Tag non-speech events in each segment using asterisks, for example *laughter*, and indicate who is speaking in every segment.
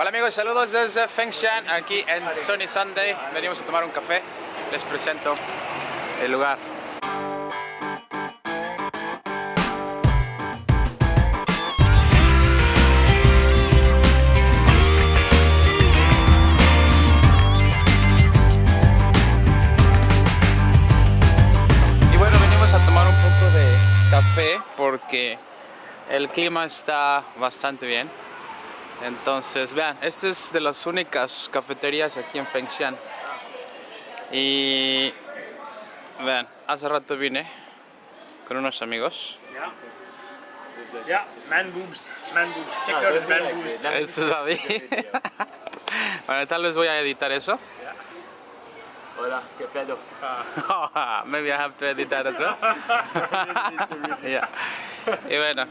Speaker 1: Hola amigos, saludos desde Fengshan, aquí en Sunny Sunday. Venimos a tomar un café. Les presento el lugar. Y bueno, venimos a tomar un poco de café porque el clima está bastante bien. Entonces, vean, esta es de las únicas cafeterías aquí en Fengshan. Y vean, hace rato vine con unos amigos.
Speaker 2: Yeah, man boobs, man boobs. Check out his man boobs.
Speaker 1: Eso sabía. *laughs* bueno, tal vez voy a editar eso.
Speaker 3: Hola, ¿qué pedo?
Speaker 1: Maybe I have to editar eso. *laughs* *laughs* Yeah. Y bueno,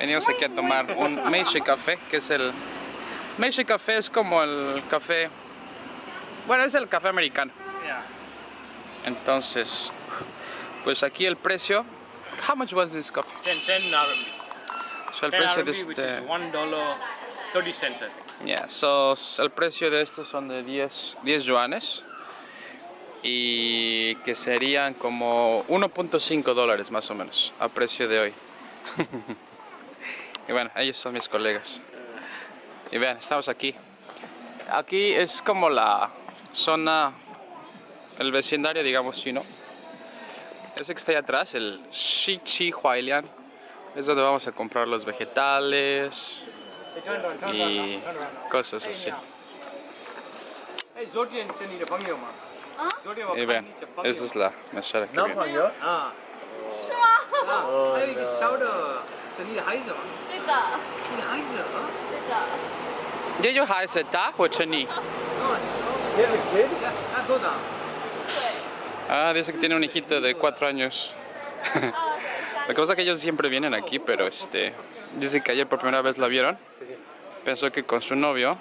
Speaker 1: venimos aquí a tomar un Meishe Café, que es el... Meishe Café es como el café... Bueno, es el café americano. Entonces, pues aquí el precio... How much was this coffee?
Speaker 2: 10, 10 RMB.
Speaker 1: So, el
Speaker 2: 10
Speaker 1: precio de este...
Speaker 2: is one dollar 30 cents, I think.
Speaker 1: Yeah, so, el precio de estos son de 10, 10 yuanes y que serían como 1.5 dólares más o menos a precio de hoy. *laughs* Y bueno, ellos son mis colegas. Y vean, estamos aquí. Aquí es como la zona, el vecindario, digamos, chino. Ese que está allá atrás, el Shichi Huailian, es donde vamos a comprar los vegetales y cosas así. Y vean, esa es la mesera que viene
Speaker 2: heiße,
Speaker 3: nicht heiße.
Speaker 2: Digga. Nicht heiße.
Speaker 4: Digga.
Speaker 1: Ah, dice que tiene un hijito de cuatro años. Ah, la cosa es que ellos siempre vienen aquí, pero este... Dice que ayer por primera vez la vieron. Pensó que con su novio.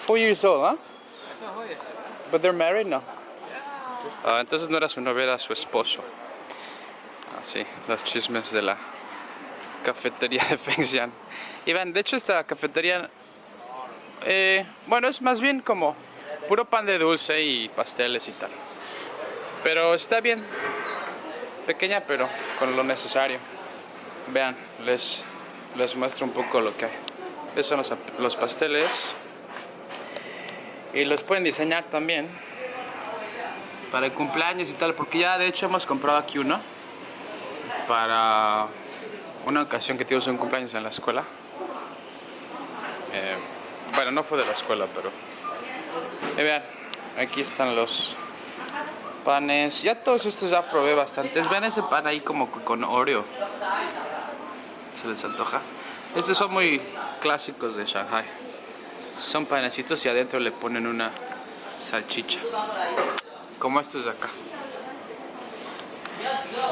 Speaker 1: Four years old, ¿ah? ¿eh? But they're married, no. Ah, entonces no era su novio, era su esposo. Así, los chismes de la cafetería *laughs* de Fengshan. Y vean, de hecho esta cafetería, eh, bueno, es más bien como puro pan de dulce y pasteles y tal. Pero está bien, pequeña pero con lo necesario. Vean, les, les muestro un poco lo que hay. Estos son los, los pasteles. Y los pueden diseñar también para el cumpleaños y tal, porque ya de hecho hemos comprado aquí uno para una ocasión que tuvimos un cumpleaños en la escuela. Eh, bueno, no fue de la escuela, pero... Y vean, aquí están los panes. Ya todos estos ya probé bastantes. Vean ese pan ahí como con Oreo. Se les antoja. Estos son muy clásicos de Shanghai. Son panecitos y adentro le ponen una salchicha. Como estos de acá.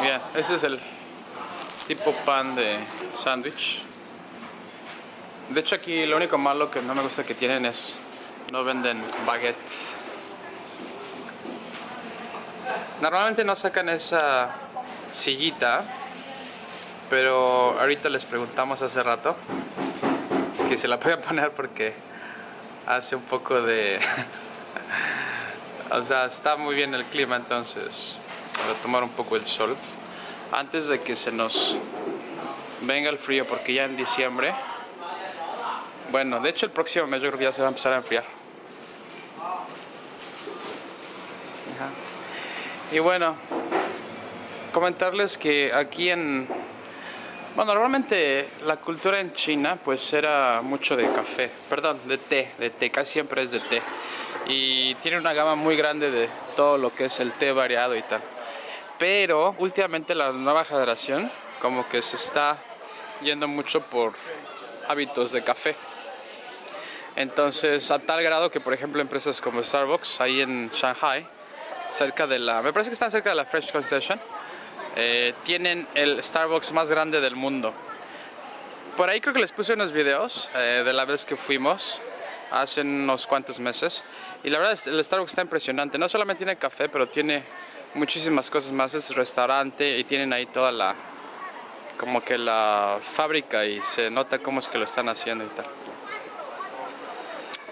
Speaker 1: Bien, este es el tipo pan de sándwich. De hecho aquí lo único malo que no me gusta que tienen es no venden baguettes. Normalmente no sacan esa sillita, pero ahorita les preguntamos hace rato que se la pueden *laughs* poner porque hace un poco de... *laughs* o sea, está muy bien el clima entonces para tomar un poco el sol antes de que se nos venga el frío porque ya en diciembre bueno, de hecho el próximo mes yo creo que ya se va a empezar a enfriar. Y bueno, comentarles que aquí en... Bueno, normalmente la cultura en China pues era mucho de café, perdón, de té, de té, casi siempre es de té. Y tiene una gama muy grande de todo lo que es el té variado y tal. Pero últimamente la nueva generación como que se está yendo mucho por hábitos de café. Entonces, a tal grado que, por ejemplo, empresas como Starbucks, ahí en Shanghai, cerca de la, me parece que están cerca de la French Concession, eh, tienen el Starbucks más grande del mundo. Por ahí creo que les puse unos videos eh, de la vez que fuimos, hace unos cuantos meses, y la verdad es, el Starbucks está impresionante. No solamente tiene café, pero tiene muchísimas cosas más. Es restaurante y tienen ahí toda la, como que la fábrica y se nota cómo es que lo están haciendo y tal.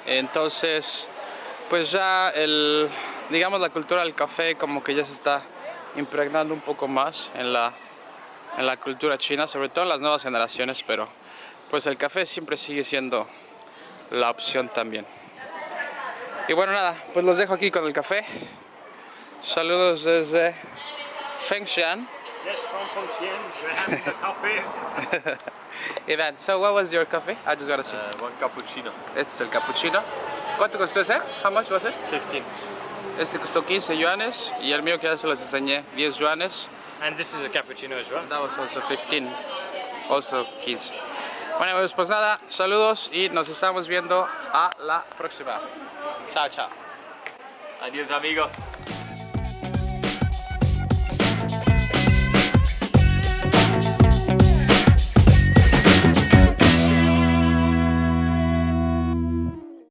Speaker 1: Entonces, pues ya el, digamos la cultura del café como que ya se está impregnando un poco más en la, en la cultura china, sobre todo en las nuevas generaciones, pero pues el café siempre sigue siendo la opción también. Y bueno, nada, pues los dejo aquí con el café. Saludos desde Fengshan.
Speaker 2: Yes, from Fengxian. We're having the *laughs* coffee. *laughs*
Speaker 1: Ivan, so what was your coffee? I just gotta see.
Speaker 3: Uh, one cappuccino.
Speaker 1: Este es el cappuccino. ¿Cuánto costó ese? How much was it?
Speaker 3: 15.
Speaker 1: Este costó 15 yuanes y el mío que ya se los enseñé 10 yuanes.
Speaker 2: and this is a cappuccino as well.
Speaker 1: That was also 15, also 15. Bueno, pues, pues nada, saludos y nos estamos viendo a la próxima. Chao, chao.
Speaker 3: Adiós amigos.